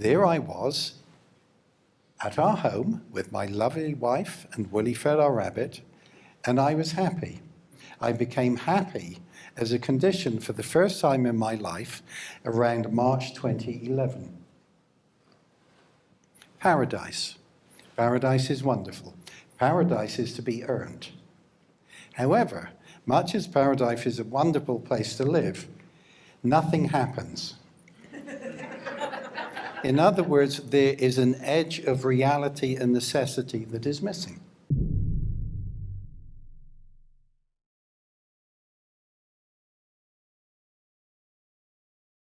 there I was at our home with my lovely wife and woolly fed our rabbit, and I was happy. I became happy as a condition for the first time in my life around March 2011. Paradise. Paradise is wonderful. Paradise is to be earned. However, much as paradise is a wonderful place to live, nothing happens. In other words, there is an edge of reality and necessity that is missing.